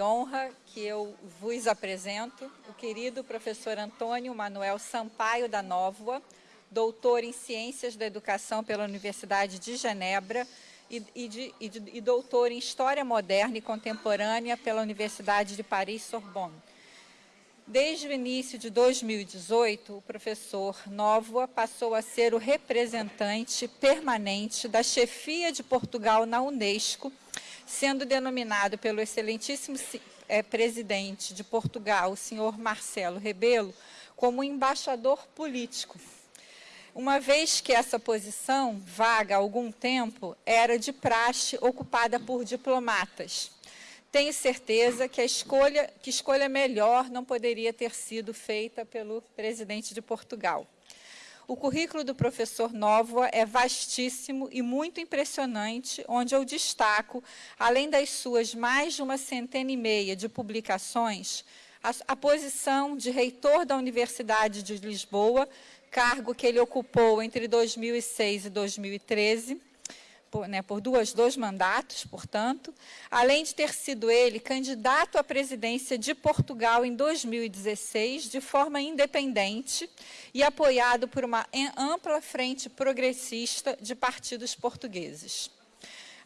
honra que eu vos apresento o querido professor Antônio Manuel Sampaio da Nóvoa, doutor em Ciências da Educação pela Universidade de Genebra e, e, de, e, de, e doutor em História Moderna e Contemporânea pela Universidade de Paris-Sorbonne. Desde o início de 2018, o professor Nóvoa passou a ser o representante permanente da chefia de Portugal na Unesco, sendo denominado pelo excelentíssimo é, presidente de Portugal, o senhor Marcelo Rebelo, como embaixador político. Uma vez que essa posição, vaga há algum tempo, era de praxe ocupada por diplomatas. Tenho certeza que a escolha, que escolha melhor não poderia ter sido feita pelo presidente de Portugal. O currículo do professor Nóvoa é vastíssimo e muito impressionante, onde eu destaco, além das suas mais de uma centena e meia de publicações, a, a posição de reitor da Universidade de Lisboa, cargo que ele ocupou entre 2006 e 2013, por, né, por duas, dois mandatos, portanto, além de ter sido ele candidato à presidência de Portugal em 2016, de forma independente e apoiado por uma ampla frente progressista de partidos portugueses.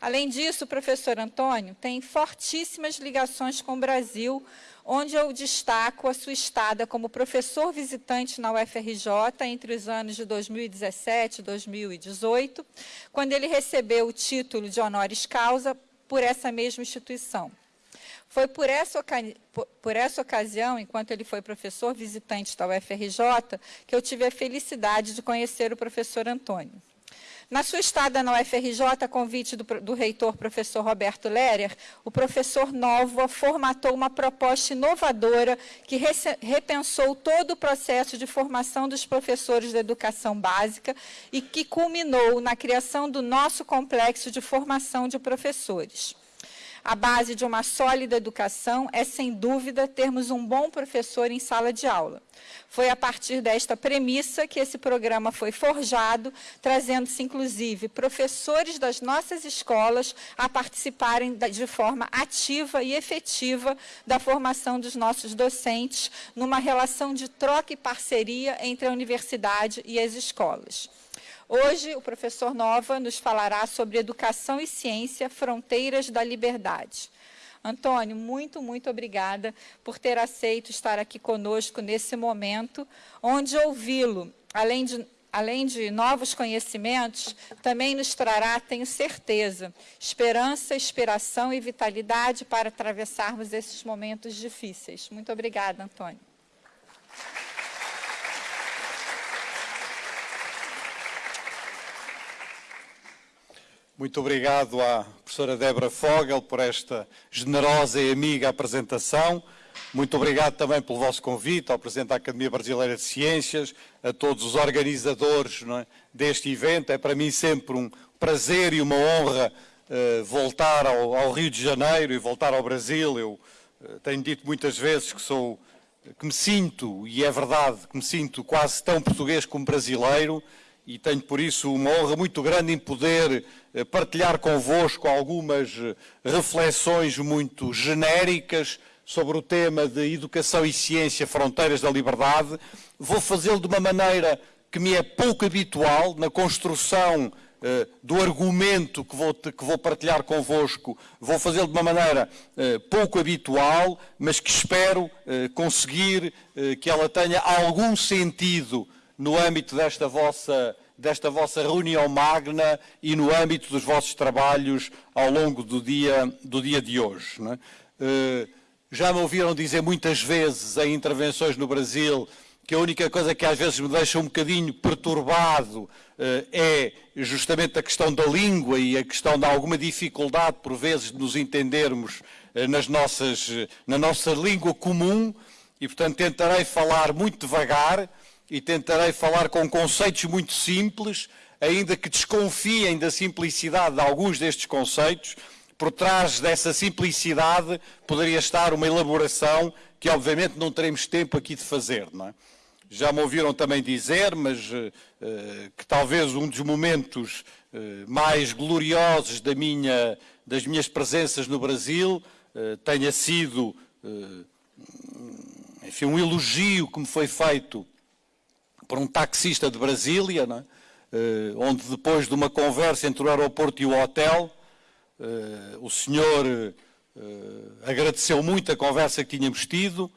Além disso, o professor Antônio tem fortíssimas ligações com o Brasil, onde eu destaco a sua estada como professor visitante na UFRJ entre os anos de 2017 e 2018, quando ele recebeu o título de honoris causa por essa mesma instituição. Foi por essa, por essa, ocasião, enquanto ele foi professor visitante da UFRJ, que eu tive a felicidade de conhecer o professor Antônio. Na sua estada na UFRJ, a convite do, do reitor professor Roberto Lerer, o professor Nova formatou uma proposta inovadora que repensou todo o processo de formação dos professores da educação básica e que culminou na criação do nosso complexo de formação de professores. A base de uma sólida educação é, sem dúvida, termos um bom professor em sala de aula. Foi a partir desta premissa que esse programa foi forjado, trazendo-se, inclusive, professores das nossas escolas a participarem de forma ativa e efetiva da formação dos nossos docentes, numa relação de troca e parceria entre a universidade e as escolas. Hoje, o professor Nova nos falará sobre educação e ciência, fronteiras da liberdade. Antônio, muito, muito obrigada por ter aceito estar aqui conosco nesse momento, onde ouvi-lo, além de, além de novos conhecimentos, também nos trará, tenho certeza, esperança, inspiração e vitalidade para atravessarmos esses momentos difíceis. Muito obrigada, Antônio. Muito obrigado à professora Débora Fogel por esta generosa e amiga apresentação. Muito obrigado também pelo vosso convite ao Presidente da Academia Brasileira de Ciências, a todos os organizadores é, deste evento. É para mim sempre um prazer e uma honra uh, voltar ao, ao, Rio de Janeiro e voltar ao Brasil. Eu uh, tenho dito muitas vezes que sou, que me sinto, e é verdade, que me sinto quase tão português como brasileiro, e tenho por isso uma honra muito grande em poder eh, partilhar convosco algumas eh, reflexões muito genéricas sobre o tema de educação e ciência, fronteiras da liberdade. Vou fazê-lo de uma maneira que me é pouco habitual na construção eh, do argumento que vou, que vou partilhar convosco. Vou fazê-lo de uma maneira pouco habitual, mas que espero conseguir que ela tenha algum sentido no âmbito desta vossa, desta vossa reunião magna e no âmbito dos vossos trabalhos ao longo do dia, do dia de hoje. É? Já me ouviram dizer muitas vezes em intervenções no Brasil que a única coisa que às vezes me deixa um bocadinho perturbado uh, é justamente a questão da língua e a questão de alguma dificuldade, por vezes, de nos entendermos uh, nas nossas, na nossa língua comum e, portanto, tentarei falar muito devagar e tentarei falar com conceitos muito simples, ainda que desconfiem da simplicidade de alguns destes conceitos. Por trás dessa simplicidade poderia estar uma elaboração que, obviamente, não teremos tempo aqui de fazer. É? Já me ouviram também dizer, mas uh, que talvez um dos momentos uh, mais gloriosos da minha, das minhas presenças no Brasil tenha sido enfim, um elogio que me foi feito por um taxista de Brasília, é? onde depois de uma conversa entre o aeroporto e o hotel, o senhor agradeceu muito a conversa que tínhamos tido,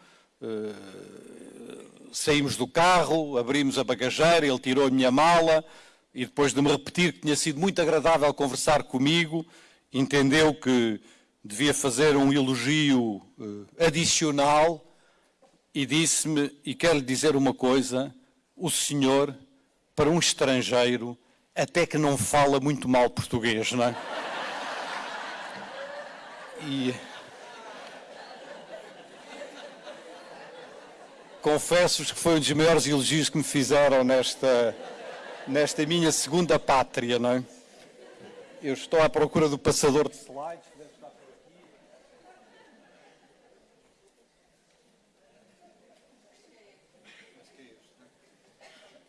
saímos do carro, abrimos a bagageira, ele tirou a minha mala e depois de me repetir que tinha sido muito agradável conversar comigo, entendeu que devia fazer um elogio uh, adicional e disse-me, e quero lhe dizer uma coisa, o senhor, para um estrangeiro, até que não fala muito mal português, não é? E... confesso-vos que foi um dos maiores elogios que me fizeram nesta, nesta minha segunda pátria, não é? Eu estou à procura do passador de slides.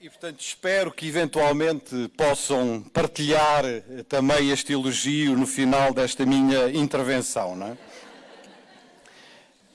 E, portanto, espero que eventualmente possam partilhar eh, também este elogio no final desta minha intervenção, não é?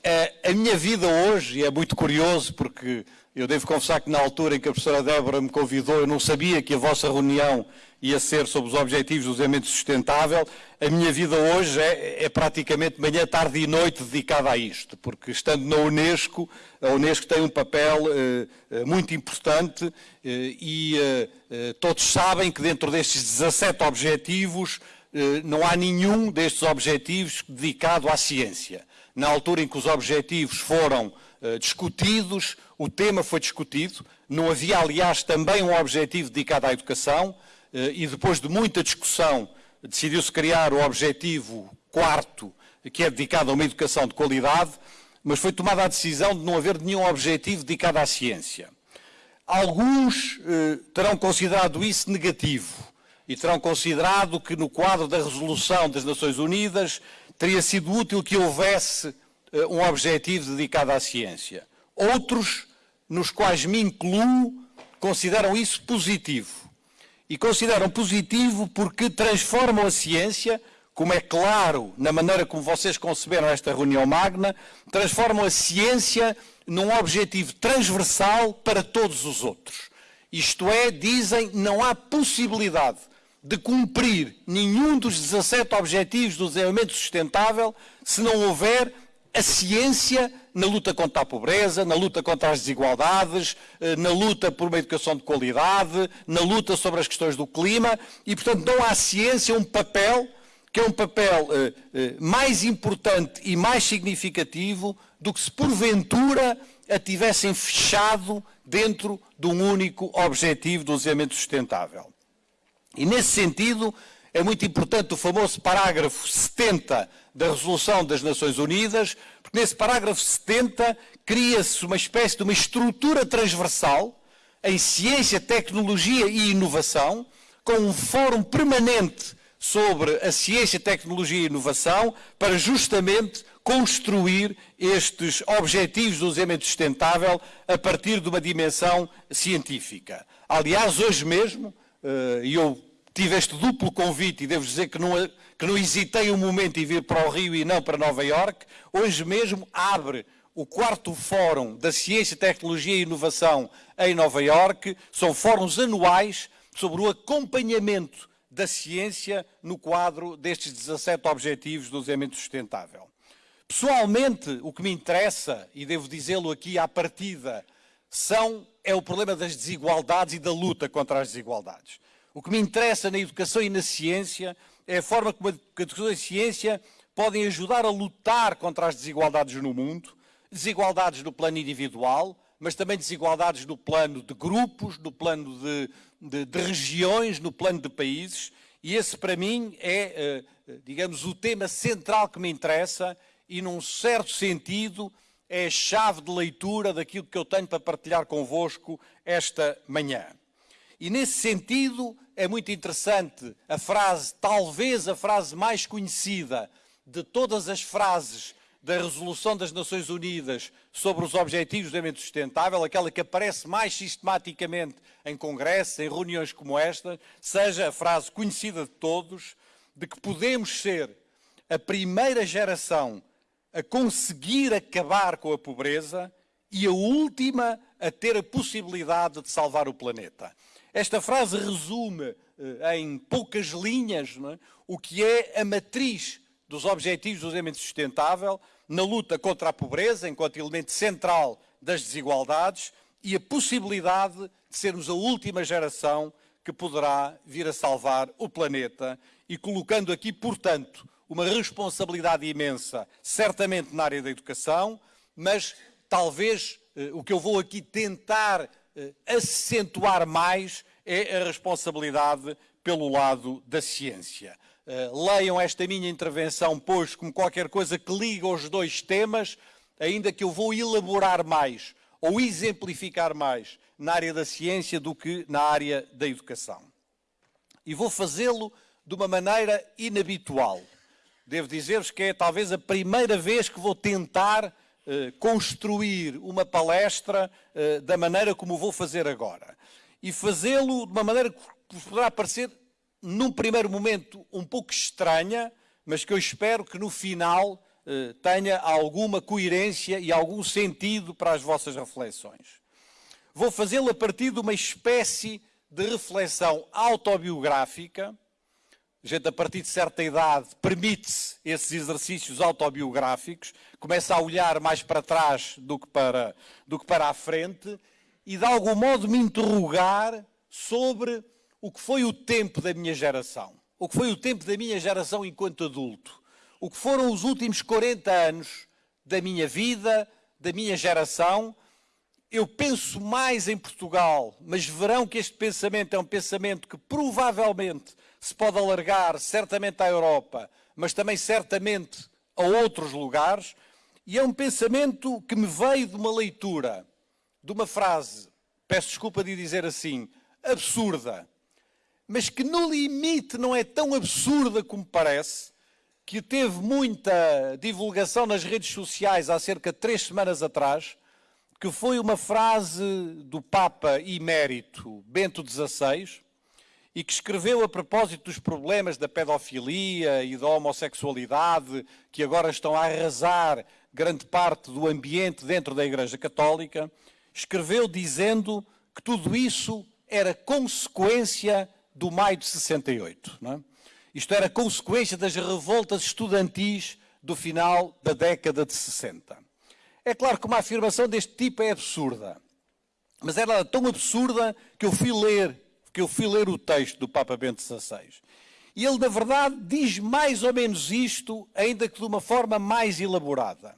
É, a minha vida hoje é muito curioso porque eu devo confessar que na altura em que a professora Débora me convidou, eu não sabia que a vossa reunião ia ser sobre os objetivos do desenvolvimento sustentável. A minha vida hoje é, é, praticamente manhã, tarde e noite dedicada a isto, porque estando na Unesco, a Unesco tem um papel eh, eh muito importante eh, e eh, eh, todos sabem que dentro destes 17 objetivos eh, não há nenhum destes objetivos dedicado à ciência na altura em que os objetivos foram uh, discutidos, o tema foi discutido, não havia, aliás, também um objetivo dedicado à educação, uh, e depois de muita discussão decidiu-se criar o objetivo quarto, que é dedicado a uma educação de qualidade, mas foi tomada a decisão de não haver nenhum objetivo dedicado à ciência. Alguns uh, terão considerado isso negativo e terão considerado que no quadro da resolução das Nações Unidas teria sido útil que houvesse um objetivo dedicado à ciência. Outros, nos quais me incluo, consideram isso positivo. E consideram positivo porque transformam a ciência, como é claro na maneira como vocês conceberam esta reunião magna, transformam a ciência num objetivo transversal para todos os outros. Isto é, dizem, não há possibilidade de cumprir nenhum dos 17 Objetivos do Desenvolvimento Sustentável se não houver a ciência na luta contra a pobreza, na luta contra as desigualdades, eh, na luta por uma educação de qualidade, na luta sobre as questões do clima e, portanto, não há ciência um papel que é um papel eh, eh, mais importante e mais significativo do que se porventura a tivessem fechado dentro de um único objetivo do desenvolvimento sustentável. E nesse sentido, é muito importante o famoso parágrafo 70 da Resolução das Nações Unidas, porque nesse parágrafo 70 cria-se uma espécie de uma estrutura transversal em ciência, tecnologia e inovação, com um fórum permanente sobre a ciência, tecnologia e inovação, para justamente construir estes objetivos do desenvolvimento sustentável a partir de uma dimensão científica. Aliás, hoje mesmo, eh, e eu tive este duplo convite e devo dizer que não, que não hesitei um momento em vir para o Rio e não para Nova Iorque, hoje mesmo abre o quarto Fórum da Ciência, Tecnologia e Inovação em Nova Iorque. São fóruns anuais sobre o acompanhamento da ciência no quadro destes 17 Objetivos do Desenvolvimento Sustentável. Pessoalmente, o que me interessa, e devo dizê-lo aqui à partida, são, é o problema das desigualdades e da luta contra as desigualdades. O que me interessa na educação e na ciência é a forma como a educação e a ciência podem ajudar a lutar contra as desigualdades no mundo, desigualdades no plano individual, mas também desigualdades no plano de grupos, no plano de, de, de regiões, no plano de países. E esse, para mim, é, eh, digamos, o tema central que me interessa e, num certo sentido, é a chave de leitura daquilo que eu tenho para partilhar convosco esta manhã. E nesse sentido é muito interessante a frase, talvez a frase mais conhecida de todas as frases da Resolução das Nações Unidas sobre os Objetivos de Desenvolvimento Sustentável, aquela que aparece mais sistematicamente em congressos, em reuniões como esta, seja a frase conhecida de todos, de que podemos ser a primeira geração a conseguir acabar com a pobreza e a última a ter a possibilidade de salvar o planeta. Esta frase resume eh, em poucas linhas é? o que é a matriz dos Objetivos do Desenvolvimento Sustentável na luta contra a pobreza, enquanto elemento central das desigualdades, e a possibilidade de sermos a última geração que poderá vir a salvar o planeta e colocando aqui, portanto, uma responsabilidade imensa, certamente na área da educação, mas talvez eh, o que eu vou aqui tentar acentuar mais é a responsabilidade pelo lado da ciência. Eh, leiam esta minha intervenção, pois, como qualquer coisa que liga os dois temas, ainda que eu vou elaborar mais ou exemplificar mais na área da ciência do que na área da educação. E vou fazê-lo de uma maneira inabitual. Devo dizer-vos que é talvez a primeira vez que vou tentar eh, construir uma palestra eh, da maneira como vou fazer agora. E fazê-lo de uma maneira que poderá parecer, num primeiro momento, um pouco estranha, mas que eu espero que no final eh, tenha alguma coerência e algum sentido para as vossas reflexões. Vou fazê-lo a partir de uma espécie de reflexão autobiográfica. A gente, a partir de certa idade, permite-se esses exercícios autobiográficos, começa a olhar mais para trás do que para, do que para a frente e, de algum modo, me interrogar sobre o que foi o tempo da minha geração, o que foi o tempo da minha geração enquanto adulto o que foram os últimos 40 anos da minha vida, da minha geração. Eu penso mais em Portugal, mas verão que este pensamento é um pensamento que provavelmente se pode alargar certamente à Europa, mas também certamente a outros lugares. E é um pensamento que me veio de uma leitura, de uma frase, peço desculpa de dizer assim, absurda, mas que no limite não é tão absurda como parece, que teve muita divulgação nas redes sociais há cerca de três semanas atrás, que foi uma frase do Papa emérito Bento XVI, e que escreveu a propósito dos problemas da pedofilia e da homossexualidade, que agora estão a arrasar grande parte do ambiente dentro da Igreja Católica, escreveu dizendo que tudo isso era consequência do maio de 68. Não é? Isto era consequência das revoltas estudantis do final da década de 60. É claro que uma afirmação deste tipo é absurda, mas era tão absurda que eu fui ler, que eu fui ler o texto do Papa Bento XVI. E ele, na verdade, diz mais ou menos isto, ainda que de uma forma mais elaborada.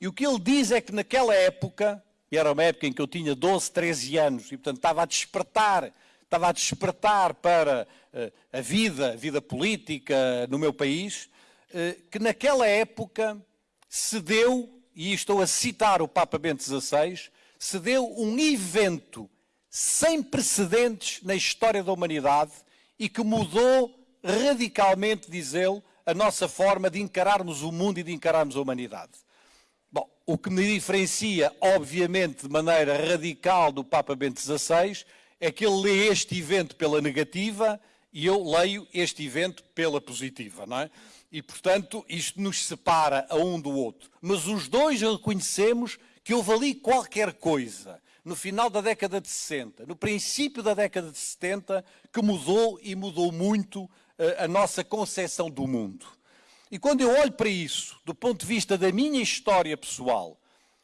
E o que ele diz é que naquela época, e era uma época em que eu tinha 12, 13 anos, e portanto estava a despertar estava a despertar para uh, a vida, a vida política no meu país, uh, que naquela época se deu, e estou a citar o Papa Bento XVI, se deu um evento sem precedentes na história da humanidade e que mudou radicalmente, diz ele, a nossa forma de encararmos o mundo e de encararmos a humanidade. Bom, o que me diferencia, obviamente, de maneira radical do Papa Bento XVI é que ele lê este evento pela negativa e eu leio este evento pela positiva, não é? E, portanto, isto nos separa a um do outro. Mas os dois reconhecemos que houve ali qualquer coisa, no final da década de 60, no princípio da década de 70, que mudou e mudou muito a nossa concepção do mundo. E quando eu olho para isso, do ponto de vista da minha história pessoal,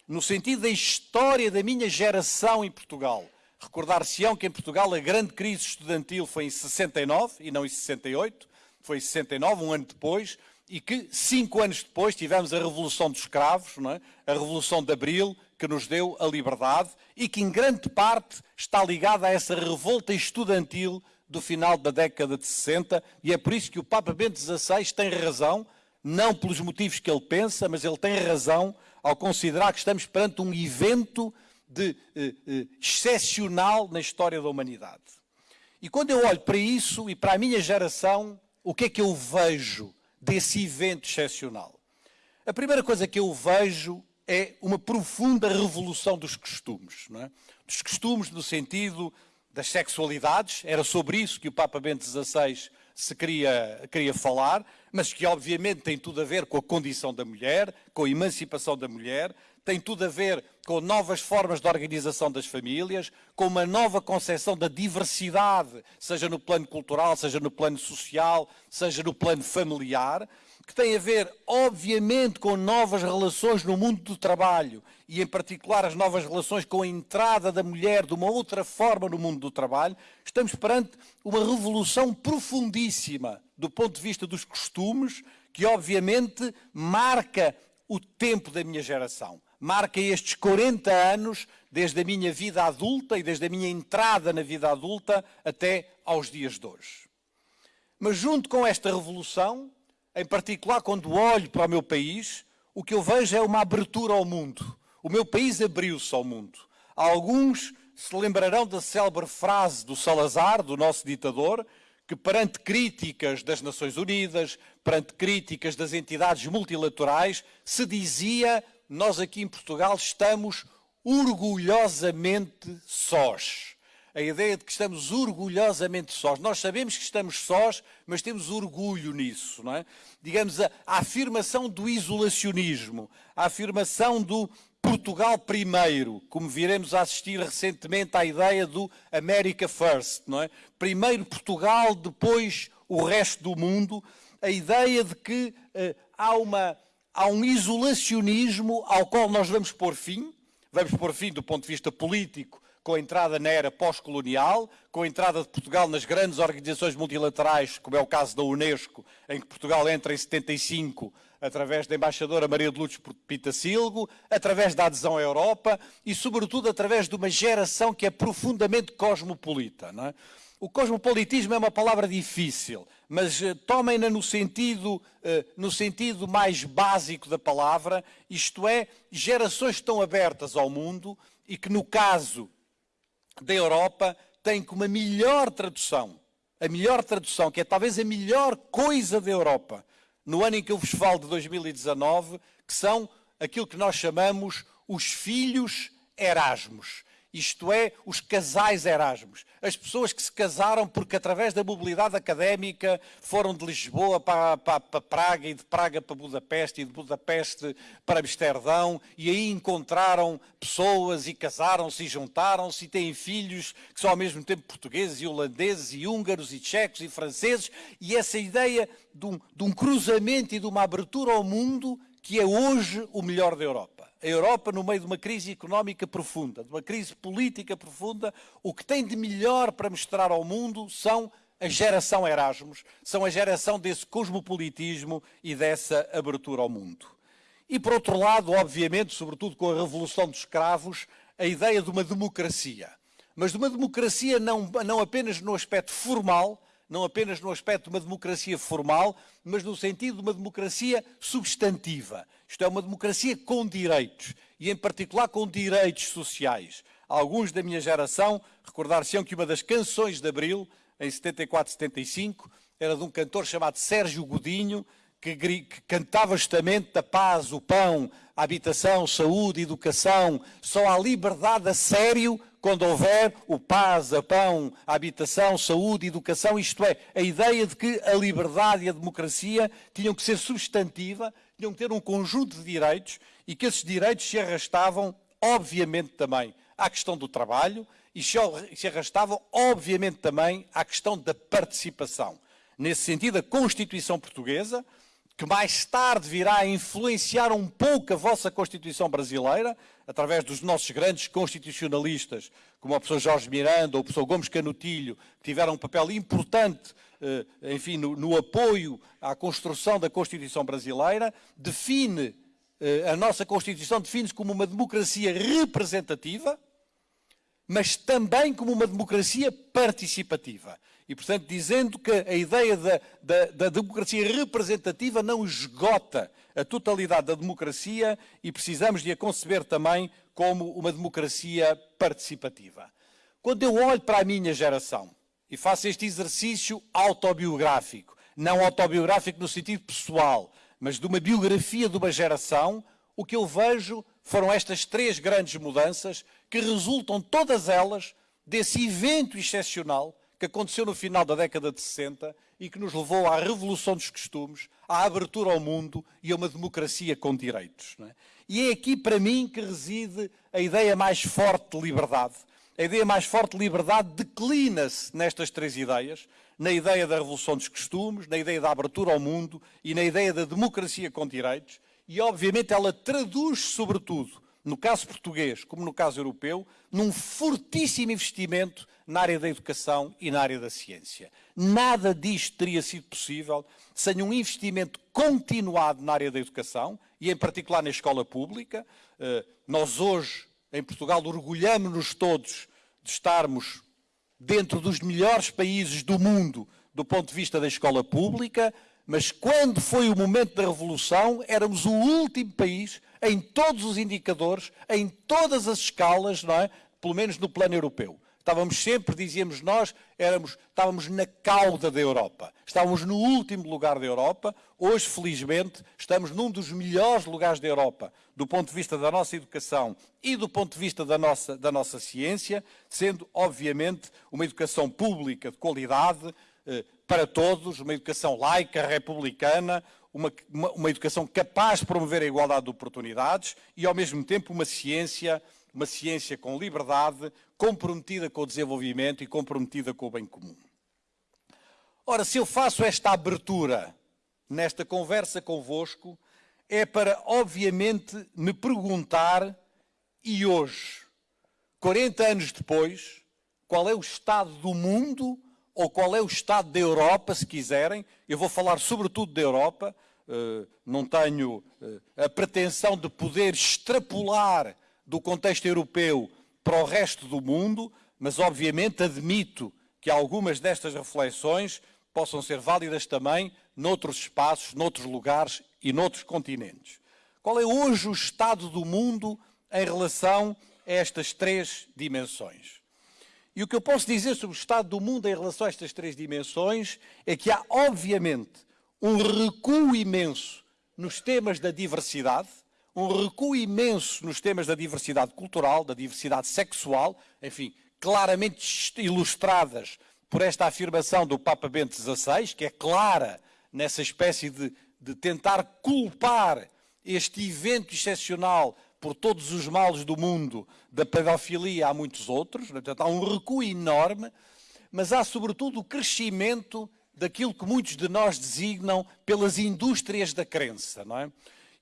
no sentido da história da minha geração em Portugal, Recordar-se-ão que em Portugal a grande crise estudantil foi em 69 e não em 68, foi em 69, um ano depois, e que cinco anos depois tivemos a Revolução dos Escravos, é? a Revolução de Abril, que nos deu a liberdade e que em grande parte está ligada a essa revolta estudantil do final da década de 60 e é por isso que o Papa Bento XVI tem razão, não pelos motivos que ele pensa, mas ele tem razão ao considerar que estamos perante um evento de eh, eh, excepcional na história da humanidade. E quando eu olho para isso e para a minha geração, o que é que eu vejo desse evento excepcional? A primeira coisa que eu vejo é uma profunda revolução dos costumes. É? Dos costumes no sentido das sexualidades, era sobre isso que o Papa Bento XVI se queria, queria falar, mas que obviamente tem tudo a ver com a condição da mulher, com a emancipação da mulher, tem tudo a ver com novas formas de organização das famílias, com uma nova concepção da diversidade, seja no plano cultural, seja no plano social, seja no plano familiar, que tem a ver, obviamente, com novas relações no mundo do trabalho e, em particular, as novas relações com a entrada da mulher de uma outra forma no mundo do trabalho, estamos perante uma revolução profundíssima do ponto de vista dos costumes, que, obviamente, marca o tempo da minha geração. Marca estes 40 anos, desde a minha vida adulta e desde a minha entrada na vida adulta até aos dias de hoje. Mas, junto com esta revolução, em particular quando olho para o meu país, o que eu vejo é uma abertura ao mundo. O meu país abriu-se ao mundo. Alguns se lembrarão da célebre frase do Salazar, do nosso ditador, que perante críticas das Nações Unidas, perante críticas das entidades multilaterais, se dizia: nós aqui em Portugal estamos orgulhosamente sós a ideia de que estamos orgulhosamente sós. Nós sabemos que estamos sós, mas temos orgulho nisso, não é? Digamos, a, a afirmação do isolacionismo, a afirmação do Portugal primeiro, como viremos a assistir recentemente à ideia do America First, não é? Primeiro Portugal, depois o resto do mundo, a ideia de que uh, há, uma, há um isolacionismo ao qual nós vamos pôr fim, vamos pôr fim do ponto de vista político, com a entrada na era pós-colonial, com a entrada de Portugal nas grandes organizações multilaterais, como é o caso da Unesco, em que Portugal entra em 75 através da embaixadora Maria de Lourdes Pitacilgo, através da adesão à Europa e, sobretudo, através de uma geração que é profundamente cosmopolita. É? O cosmopolitismo é uma palavra difícil, mas uh, tomem-na no sentido, uh, no sentido mais básico da palavra, isto é, gerações estão abertas ao mundo e que, no caso da Europa tem como a melhor tradução, a melhor tradução, que é talvez a melhor coisa da Europa, no ano em que eu vos falo de 2019, que são aquilo que nós chamamos os filhos Erasmus isto é, os casais Erasmus. As pessoas que se casaram porque, através da mobilidade académica, foram de Lisboa para, para, para, Praga e de Praga para Budapeste e de Budapeste para Amsterdão e aí encontraram pessoas e casaram-se e juntaram-se e têm filhos que são ao mesmo tempo portugueses e holandeses e húngaros e tchecos e franceses e essa ideia de um, de um cruzamento e de uma abertura ao mundo que é hoje o melhor da Europa a Europa, no meio de uma crise económica profunda, de uma crise política profunda, o que tem de melhor para mostrar ao mundo são a geração Erasmus, são a geração desse cosmopolitismo e dessa abertura ao mundo. E, por outro lado, obviamente, sobretudo com a Revolução dos Escravos, a ideia de uma democracia. Mas de uma democracia não, não apenas no aspecto formal, não apenas no aspecto de uma democracia formal, mas no sentido de uma democracia substantiva. Isto é, uma democracia com direitos, e em particular com direitos sociais. Alguns da minha geração recordar-se-ão que uma das canções de Abril, em 74, 75, era de um cantor chamado Sérgio Godinho, que, que cantava justamente a paz, o pão, a habitação, saúde, educação. Só há liberdade a sério quando houver o paz, a pão, a habitação, saúde, educação, isto é, a ideia de que a liberdade e a democracia tinham que ser substantiva, tinham que ter um conjunto de direitos e que esses direitos se arrastavam, obviamente, também à questão do trabalho e se arrastavam, obviamente, também à questão da participação. Nesse sentido, a Constituição Portuguesa, que mais tarde virá a influenciar um pouco a vossa Constituição brasileira, através dos nossos grandes constitucionalistas, como o professor Jorge Miranda ou o professor Gomes Canutilho, que tiveram um papel importante, eh, enfim, no, no apoio à construção da Constituição brasileira, define, eh, a nossa Constituição define-se como uma democracia representativa, mas também como uma democracia participativa. E, portanto, dizendo que a ideia da, da, da, democracia representativa não esgota a totalidade da democracia e precisamos de a conceber também como uma democracia participativa. Quando eu olho para a minha geração e faço este exercício autobiográfico, não autobiográfico no sentido pessoal, mas de uma biografia de uma geração, o que eu vejo foram estas três grandes mudanças que resultam todas elas desse evento excepcional que aconteceu no final da década de 60 e que nos levou à revolução dos costumes, à abertura ao mundo e a uma democracia com direitos. É? E é aqui, para mim, que reside a ideia mais forte de liberdade. A ideia mais forte de liberdade declina-se nestas três ideias, na ideia da revolução dos costumes, na ideia da abertura ao mundo e na ideia da democracia com direitos, e obviamente ela traduz, sobretudo, no caso português, como no caso europeu, num fortíssimo investimento na área da educação e na área da ciência. Nada disto teria sido possível sem um investimento continuado na área da educação e, em particular, na escola pública. Eh, nós hoje, em Portugal, orgulhamos-nos todos de estarmos dentro dos melhores países do mundo do ponto de vista da escola pública, mas quando foi o momento da revolução, éramos o último país em todos os indicadores, em todas as escalas, não é? pelo menos no plano europeu. Estávamos sempre, dizíamos nós, éramos, estávamos na cauda da Europa. Estávamos no último lugar da Europa. Hoje, felizmente, estamos num dos melhores lugares da Europa, do ponto de vista da nossa educação e do ponto de vista da nossa, da nossa ciência, sendo, obviamente, uma educação pública de qualidade eh, para todos, uma educação laica, republicana, uma, uma, uma educação capaz de promover a igualdade de oportunidades e, ao mesmo tempo, uma ciência, uma ciência com liberdade, comprometida com o desenvolvimento e comprometida com o bem comum. Ora, se eu faço esta abertura nesta conversa convosco, é para, obviamente, me perguntar, e hoje, 40 anos depois, qual é o estado do mundo ou qual é o estado da Europa, se quiserem. Eu vou falar sobretudo da Europa, eh, não tenho eh, a pretensão de poder extrapolar do contexto europeu para o resto do mundo, mas obviamente admito que algumas destas reflexões possam ser válidas também noutros espaços, noutros lugares e noutros continentes. Qual é hoje o estado do mundo em relação a estas três dimensões? E o que eu posso dizer sobre o estado do mundo em relação a estas três dimensões é que há, obviamente, um recuo imenso nos temas da diversidade, um recuo imenso nos temas da diversidade cultural, da diversidade sexual, enfim, claramente ilustradas por esta afirmação do Papa Bento XVI, que é clara nessa espécie de, de tentar culpar este evento excepcional por todos os males do mundo, da pedofilia há muitos outros, portanto, há um recuo enorme, mas há sobretudo o crescimento daquilo que muitos de nós designam pelas indústrias da crença, não é?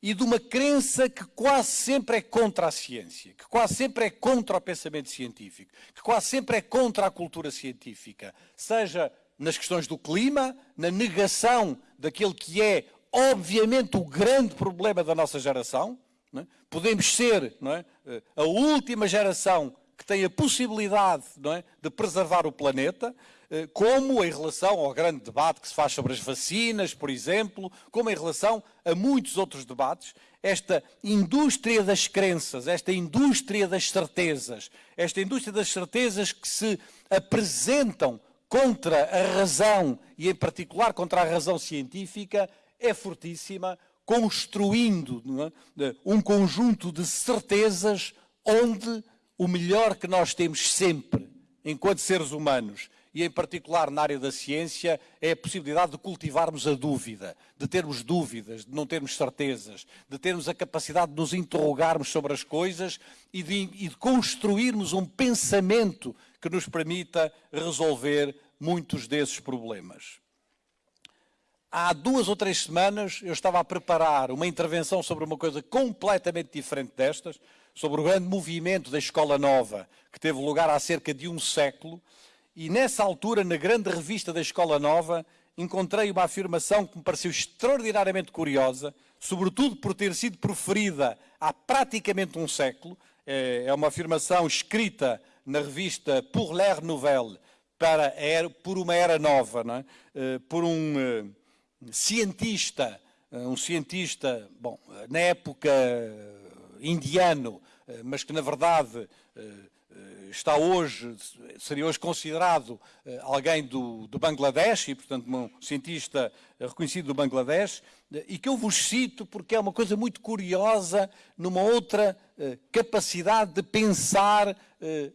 E de uma crença que quase sempre é contra a ciência, que quase sempre é contra o pensamento científico, que quase sempre é contra a cultura científica, seja nas questões do clima, na negação daquele que é, obviamente, o grande problema da nossa geração, é? Podemos ser é? Eh, a última geração que tem a possibilidade é? de preservar o planeta, eh, como em relação ao grande debate que se faz sobre as vacinas, por exemplo, como em relação a muitos outros debates, esta indústria das crenças, esta indústria das certezas, esta indústria das certezas que se apresentam contra a razão e, em particular, contra a razão científica, é fortíssima construindo é? um conjunto de certezas onde o melhor que nós temos sempre, enquanto seres humanos, e em particular na área da ciência, é a possibilidade de cultivarmos a dúvida, de termos dúvidas, de não termos certezas, de termos a capacidade de nos interrogarmos sobre as coisas e de, e de construirmos um pensamento que nos permita resolver muitos desses problemas. Há duas ou três semanas eu estava a preparar uma intervenção sobre uma coisa completamente diferente destas, sobre o grande movimento da Escola Nova, que teve lugar há cerca de um século, e nessa altura, na grande revista da Escola Nova, encontrei uma afirmação que me pareceu extraordinariamente curiosa, sobretudo por ter sido proferida há praticamente um século. É, é uma afirmação escrita na revista Pour l'Air Nouvelle, para por uma era nova, é? Eh, por um eh, cientista, eh, um cientista, bom, na época eh, indiano, eh, mas que na verdade está hoje, seria hoje considerado alguém do, do Bangladesh, e portanto um cientista reconhecido do Bangladesh, e que eu vos cito porque é uma coisa muito curiosa numa outra capacidade de pensar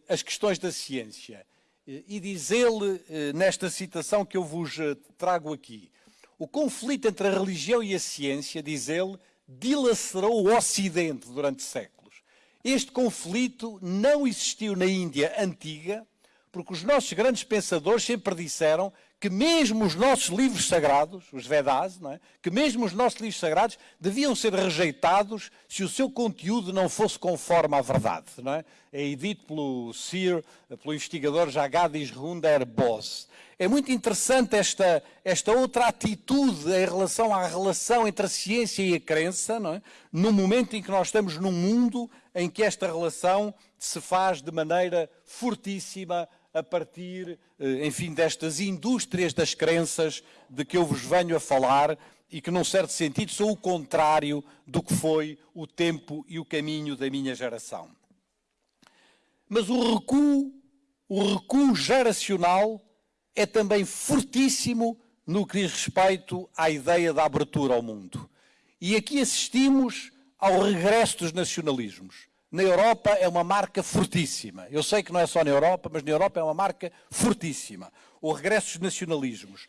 as questões da ciência. e diz ele, nesta citação que eu vos trago aqui, o conflito entre a religião e a ciência, diz ele, dilacerou o Ocidente durante séculos. Este conflito não existiu na Índia antiga, porque os nossos grandes pensadores sempre disseram que mesmo os nossos livros sagrados, os Vedas, é? que mesmo os nossos livros sagrados deviam ser rejeitados se o seu conteúdo não fosse conforme à verdade. Não é? é dito pelo Sir, pelo investigador Jagadish Runder Bose. É muito interessante esta, esta outra atitude em relação à relação entre a ciência e a crença, não é? no momento em que nós estamos num mundo em que esta relação se faz de maneira fortíssima, a partir, eh, enfim, destas indústrias das crenças de que eu vos venho a falar e que, num certo sentido, são o contrário do que foi o tempo e o caminho da minha geração. Mas o recuo, o recuo geracional é também fortíssimo no que diz respeito à ideia da abertura ao mundo. E aqui assistimos ao regresso dos nacionalismos na Europa é uma marca fortíssima. Eu sei que não é só na Europa, mas na Europa é uma marca fortíssima. O regresso dos nacionalismos.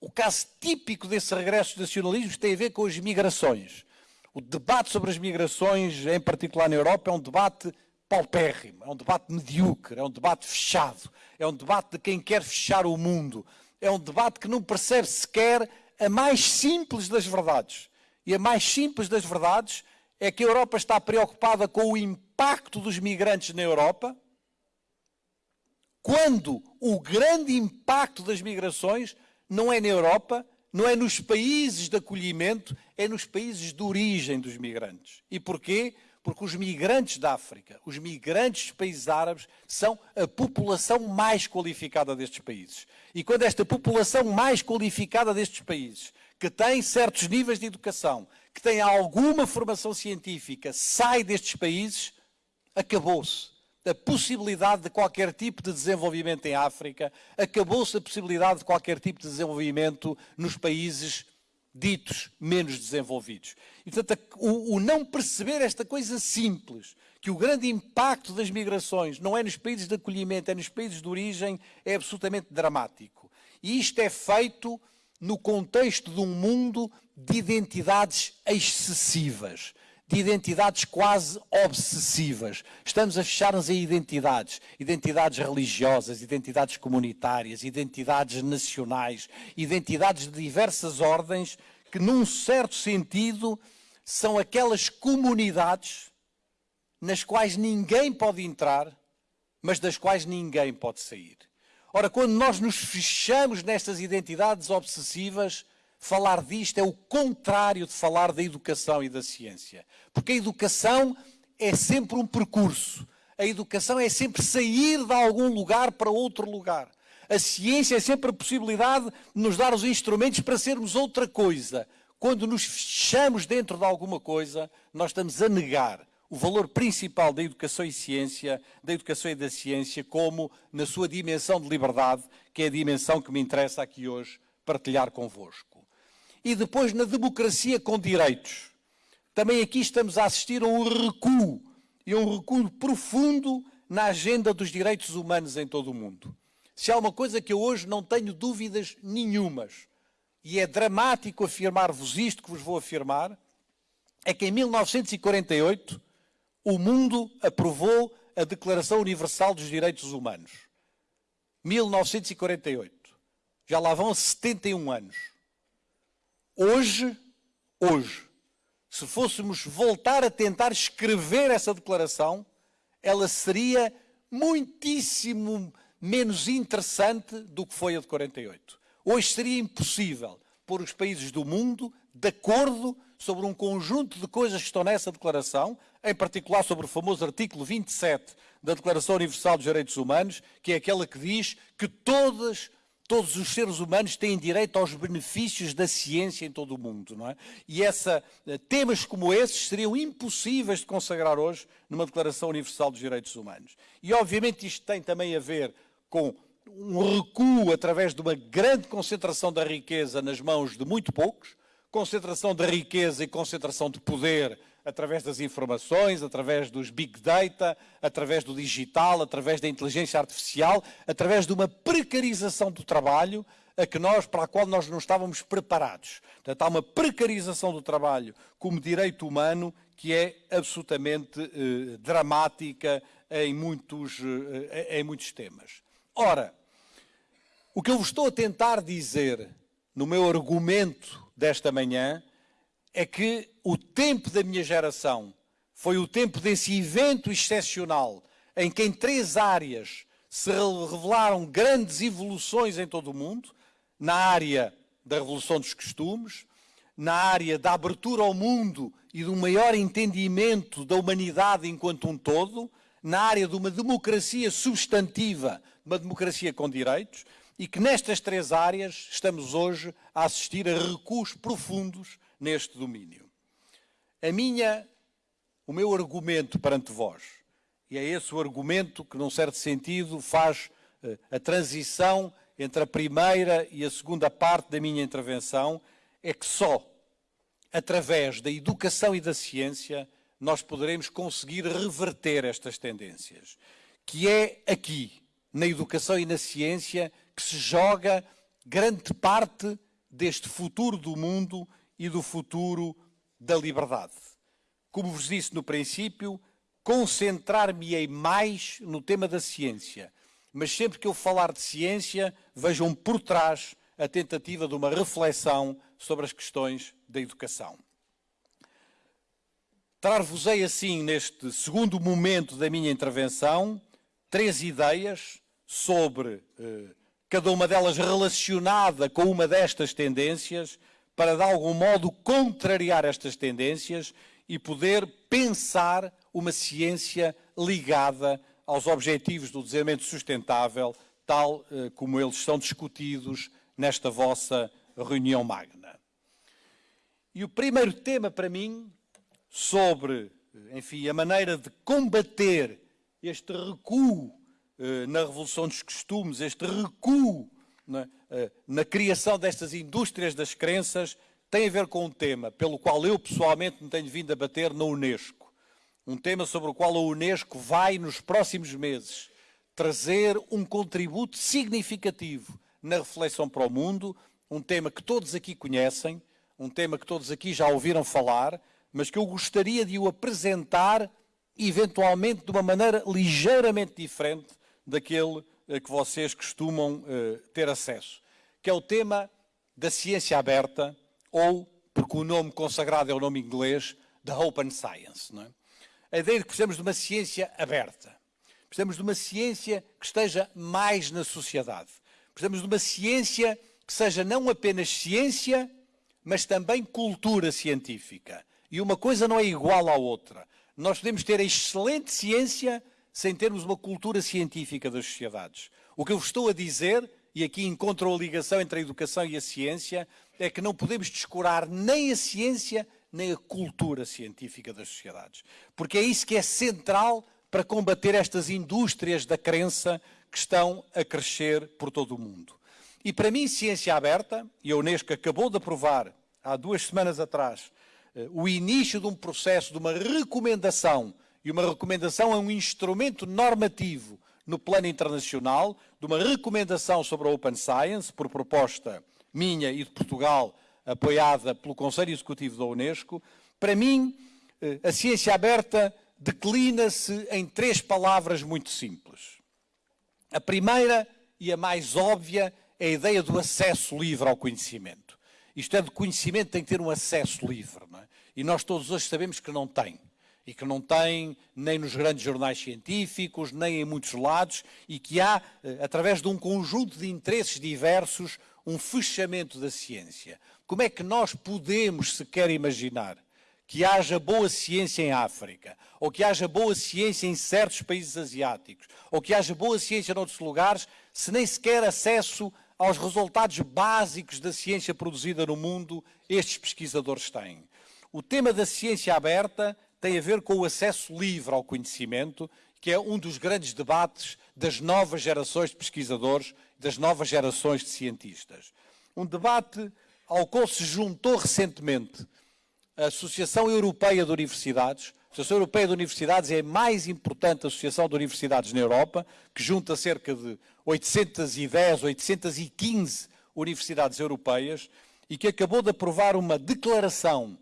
O caso típico desse regresso dos nacionalismos tem a ver com as migrações. O debate sobre as migrações, em particular na Europa, é um debate paupérrimo, é um debate medíocre, é um debate fechado, é um debate de quem quer fechar o mundo, é um debate que não percebe sequer a mais simples das verdades. E a mais simples das verdades é que a Europa está preocupada com o impacto dos migrantes na Europa, quando o grande impacto das migrações não é na Europa, não é nos países de acolhimento, é nos países de origem dos migrantes. E porquê? Porque os migrantes da África, os migrantes dos países árabes, são a população mais qualificada destes países. E quando esta população mais qualificada destes países, que tem certos níveis de educação, que tem alguma formação científica sai destes países, acabou-se a possibilidade de qualquer tipo de desenvolvimento em África, acabou-se a possibilidade de qualquer tipo de desenvolvimento nos países ditos menos desenvolvidos. E, portanto, o, o, não perceber esta coisa simples, que o grande impacto das migrações não é nos países de acolhimento, é nos países de origem, é absolutamente dramático. E isto é feito no contexto de um mundo de identidades excessivas, de identidades quase obsessivas. Estamos a fechar-nos em identidades, identidades religiosas, identidades comunitárias, identidades nacionais, identidades de diversas ordens que, num certo sentido, são aquelas comunidades nas quais ninguém pode entrar, mas das quais ninguém pode sair. Ora, quando nós nos fechamos nestas identidades obsessivas, falar disto é o contrário de falar da educação e da ciência. Porque a educação é sempre um percurso. A educação é sempre sair de algum lugar para outro lugar. A ciência é sempre a possibilidade de nos dar os instrumentos para sermos outra coisa. Quando nos fechamos dentro de alguma coisa, nós estamos a negar o valor principal da educação e ciência, da educação e da ciência, como na sua dimensão de liberdade, que é a dimensão que me interessa aqui hoje partilhar convosco. E depois na democracia com direitos. Também aqui estamos a assistir a um recuo, e um recuo profundo na agenda dos direitos humanos em todo o mundo. Se há uma coisa que eu hoje não tenho dúvidas nenhumas, e é dramático afirmar-vos isto que vos vou afirmar, é que em 1948 o mundo aprovou a Declaração Universal dos Direitos Humanos. 1948. Já lá vão 71 anos. Hoje, hoje, se fôssemos voltar a tentar escrever essa declaração, ela seria muitíssimo menos interessante do que foi a de 48. Hoje seria impossível pôr os países do mundo de acordo sobre um conjunto de coisas que estão nessa declaração, em particular sobre o famoso artigo 27 da Declaração Universal dos Direitos Humanos, que é aquela que diz que todas, todos os seres humanos têm direito aos benefícios da ciência em todo o mundo. Não é? E essa, eh, temas como esses seriam impossíveis de consagrar hoje numa Declaração Universal dos Direitos Humanos. E obviamente isto tem também a ver com um recuo através de uma grande concentração da riqueza nas mãos de muito poucos, concentração da riqueza e concentração de poder através das informações, através dos big data, através do digital, através da inteligência artificial, através de uma precarização do trabalho a que nós, para a qual nós não estávamos preparados. Portanto, há uma precarização do trabalho como direito humano que é absolutamente eh, dramática em muitos, eh, em muitos temas. Ora, o que eu vos estou a tentar dizer no meu argumento desta manhã é que o tempo da minha geração foi o tempo desse evento excepcional em que em três áreas se revelaram grandes evoluções em todo o mundo, na área da revolução dos costumes, na área da abertura ao mundo e do maior entendimento da humanidade enquanto um todo, na área de uma democracia substantiva, uma democracia com direitos, e que nestas três áreas estamos hoje a assistir a recuos profundos neste domínio. A minha, o meu argumento perante vós, e é esse o argumento que, num certo sentido, faz uh, a transição entre a primeira e a segunda parte da minha intervenção, é que só através da educação e da ciência nós poderemos conseguir reverter estas tendências, que é aqui, na educação e na ciência, que se joga grande parte deste futuro do mundo e do futuro da liberdade. Como vos disse no princípio, concentrar-me-ei mais no tema da ciência, mas sempre que eu falar de ciência, vejam por trás a tentativa de uma reflexão sobre as questões da educação. Trar-vos-ei assim, neste segundo momento da minha intervenção, três ideias sobre eh, cada uma delas relacionada com uma destas tendências, para de algum modo contrariar estas tendências e poder pensar uma ciência ligada aos objetivos do desenvolvimento sustentável, tal eh, como eles são discutidos nesta vossa reunião magna. E o primeiro tema para mim sobre, enfim, a maneira de combater este recuo na revolução dos costumes, este recuo na, eh, na criação destas indústrias das crenças, tem a ver com um tema pelo qual eu pessoalmente me tenho vindo a bater na Unesco. Um tema sobre o qual a Unesco vai, nos próximos meses, trazer um contributo significativo na reflexão para o mundo, um tema que todos aqui conhecem, um tema que todos aqui já ouviram falar, mas que eu gostaria de o apresentar, eventualmente, de uma maneira ligeiramente diferente daquele a que vocês costumam uh, ter acesso, que é o tema da ciência aberta, ou, porque o nome consagrado é o nome inglês, da Open Science. Não é? A ideia de que precisamos de uma ciência aberta. Precisamos de uma ciência que esteja mais na sociedade. Precisamos de uma ciência que seja não apenas ciência, mas também cultura científica. E uma coisa não é igual à outra. Nós podemos ter excelente ciência sem termos uma cultura científica das sociedades. O que eu vos estou a dizer, e aqui encontro a ligação entre a educação e a ciência, é que não podemos descurar nem a ciência nem a cultura científica das sociedades. Porque é isso que é central para combater estas indústrias da crença que estão a crescer por todo o mundo. E para mim, ciência aberta, e a Unesco acabou de aprovar há duas semanas atrás eh, o início de um processo de uma recomendação e uma recomendação é um instrumento normativo no plano internacional, de uma recomendação sobre a Open Science, por proposta minha e de Portugal, apoiada pelo Conselho Executivo da Unesco. Para mim, eh, a ciência aberta declina-se em três palavras muito simples. A primeira e a mais óbvia é a ideia do acesso livre ao conhecimento. Isto é, de conhecimento tem que ter um acesso livre. É? E nós todos hoje sabemos que não tem e que não tem nem nos grandes jornais científicos, nem em muitos lados, e que há, eh, através de um conjunto de interesses diversos, um fechamento da ciência. Como é que nós podemos sequer imaginar que haja boa ciência em África, ou que haja boa ciência em certos países asiáticos, ou que haja boa ciência em outros lugares, se nem sequer acesso aos resultados básicos da ciência produzida no mundo estes pesquisadores têm? O tema da ciência aberta tem a ver com o acesso livre ao conhecimento, que é um dos grandes debates das novas gerações de pesquisadores, das novas gerações de cientistas. Um debate ao qual se juntou recentemente a Associação Europeia de Universidades. A Associação Europeia de Universidades é a mais importante associação de universidades na Europa, que junta cerca de 810, 815 universidades europeias e que acabou de aprovar uma declaração,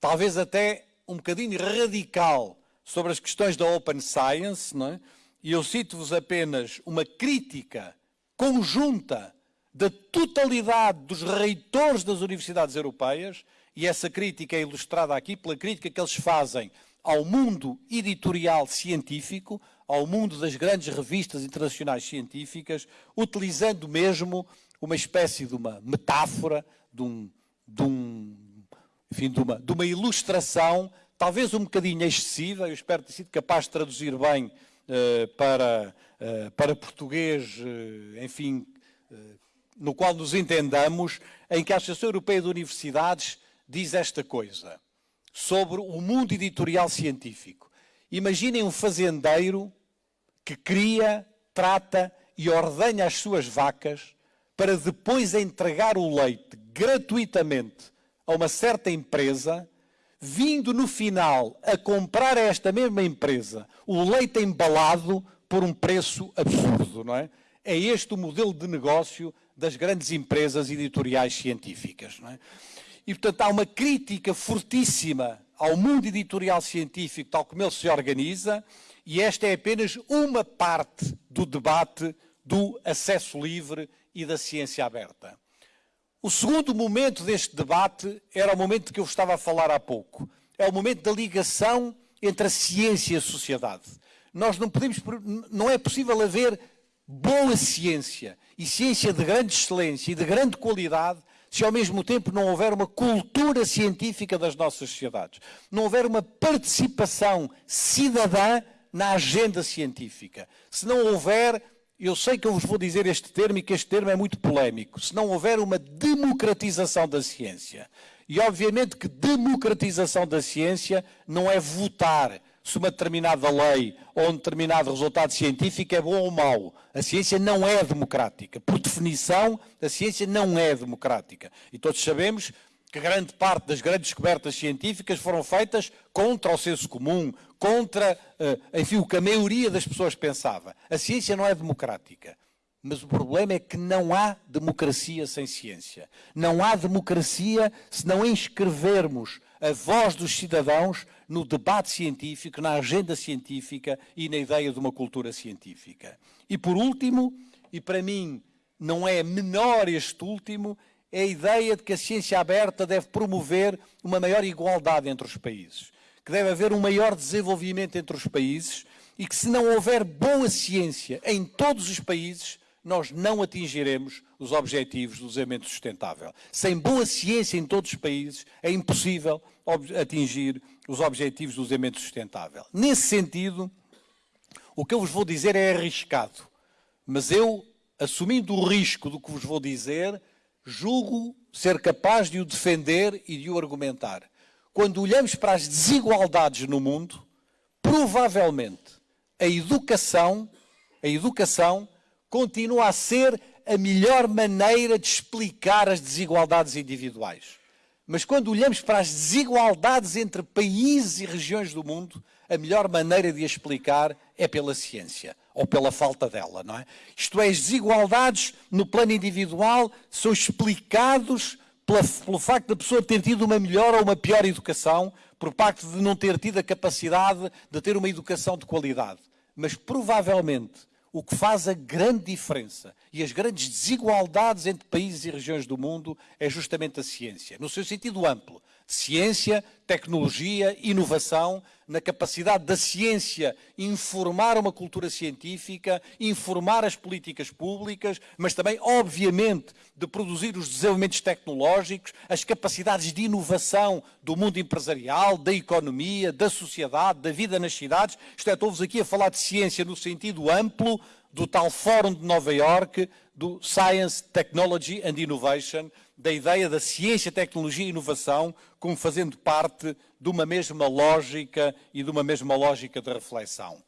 talvez até um bocadinho radical, sobre as questões da Open Science, não é? e eu cito-vos apenas uma crítica conjunta da totalidade dos reitores das universidades europeias, e essa crítica é ilustrada aqui pela crítica que eles fazem ao mundo editorial científico, ao mundo das grandes revistas internacionais científicas, utilizando mesmo uma espécie de uma metáfora, de, um, de, um, enfim, de, uma, de uma ilustração, talvez um bocadinho excessiva, eu espero ter sido capaz de traduzir bem uh, para, uh, para português, uh, enfim, no qual nos entendamos, em que a Associação Europeia de Universidades diz esta coisa sobre o mundo editorial científico. Imaginem um fazendeiro que cria, trata e ordenha as suas vacas para depois entregar o leite gratuitamente a uma certa empresa, vindo no final a comprar a esta mesma empresa o leite embalado por um preço absurdo, não é? É este o modelo de negócio das grandes empresas editoriais científicas. É? E, portanto, há uma crítica fortíssima ao mundo editorial científico, tal como ele se organiza, e esta é apenas uma parte do debate do acesso livre e da ciência aberta. O segundo momento deste debate era o momento que eu estava a falar há pouco. É o momento da ligação entre a ciência e a sociedade. Nós não podemos, não é possível haver boa ciência e ciência de grande excelência e de grande qualidade se ao mesmo tempo não houver uma cultura científica das nossas sociedades, não houver uma participação cidadã na agenda científica, se não houver, eu sei que eu vos vou dizer este termo e que este termo é muito polémico, se não houver uma democratização da ciência. E obviamente que democratização da ciência não é votar, se uma determinada lei ou um determinado resultado científico é bom ou mau. A ciência não é democrática. Por definição, a ciência não é democrática. E todos sabemos que grande parte das grandes descobertas científicas foram feitas contra o senso comum, contra, eh, enfim, o que a maioria das pessoas pensava. A ciência não é democrática. Mas o problema é que não há democracia sem ciência. Não há democracia se não inscrevermos a voz dos cidadãos no debate científico, na agenda científica e na ideia de uma cultura científica. E por último, e para mim não é menor este último, é a ideia de que a ciência aberta deve promover uma maior igualdade entre os países, que deve haver um maior desenvolvimento entre os países e que se não houver boa ciência em todos os países, nós não atingiremos os objetivos do desenvolvimento sustentável. Sem boa ciência em todos os países, é impossível atingir os objetivos do desenvolvimento sustentável. Nesse sentido, o que eu vos vou dizer é arriscado, mas eu, assumindo o risco do que vos vou dizer, julgo ser capaz de o defender e de o argumentar. Quando olhamos para as desigualdades no mundo, provavelmente a educação, a educação continua a ser a melhor maneira de explicar as desigualdades individuais. Mas quando olhamos para as desigualdades entre países e regiões do mundo, a melhor maneira de explicar é pela ciência, ou pela falta dela, não é? Isto é, as desigualdades no plano individual são explicados pela, pelo facto da pessoa ter tido uma melhor ou uma pior educação, por parte de não ter tido a capacidade de ter uma educação de qualidade. Mas provavelmente o que faz a grande diferença e as grandes desigualdades entre países e regiões do mundo é justamente a ciência, no seu sentido amplo. Ciência, tecnologia, inovação, na capacidade da ciência informar uma cultura científica, informar as políticas públicas, mas também, obviamente, de produzir os desenvolvimentos tecnológicos, as capacidades de inovação do mundo empresarial, da economia, da sociedade, da vida nas cidades. Isto é, estou-vos aqui a falar de ciência no sentido amplo do tal Fórum de Nova Iorque, do Science, Technology and Innovation, da ideia da ciência, tecnologia e inovação como fazendo parte de uma mesma lógica e de uma mesma lógica de reflexão.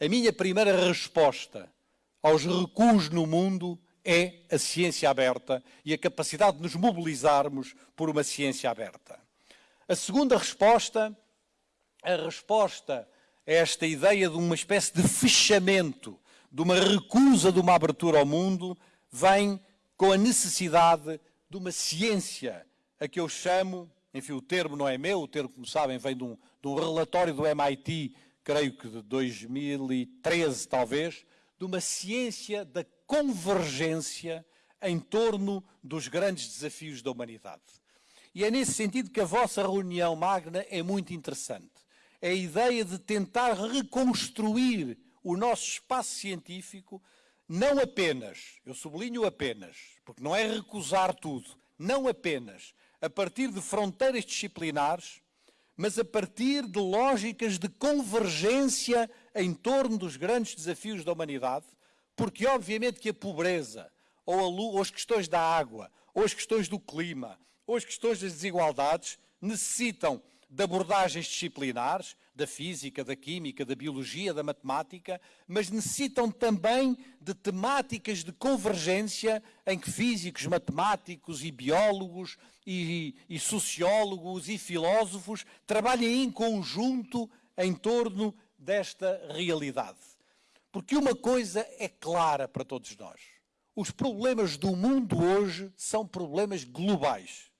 A minha primeira resposta aos recuos no mundo é a ciência aberta e a capacidade de nos mobilizarmos por uma ciência aberta. A segunda resposta, a resposta a esta ideia de uma espécie de fechamento, de uma recusa de uma abertura ao mundo, vem com a necessidade de uma ciência, a que eu chamo, enfim, o termo não é meu, o termo, como sabem, vem de um, de um relatório do MIT, creio que de 2013 talvez, de uma ciência da convergência em torno dos grandes desafios da humanidade. E é nesse sentido que a vossa reunião magna é muito interessante. É a ideia de tentar reconstruir o nosso espaço científico, não apenas, eu sublinho apenas, porque não é recusar tudo, não apenas a partir de fronteiras disciplinares, mas a partir de lógicas de convergência em torno dos grandes desafios da humanidade, porque obviamente que a pobreza, ou, a, ou as questões da água, ou as questões do clima, ou as questões das desigualdades, necessitam de abordagens disciplinares, da física, da química, da biologia, da matemática, mas necessitam também de temáticas de convergência em que físicos, matemáticos e biólogos e, e sociólogos e filósofos trabalhem em conjunto em torno desta realidade. Porque uma coisa é clara para todos nós. Os problemas do mundo hoje são problemas globais.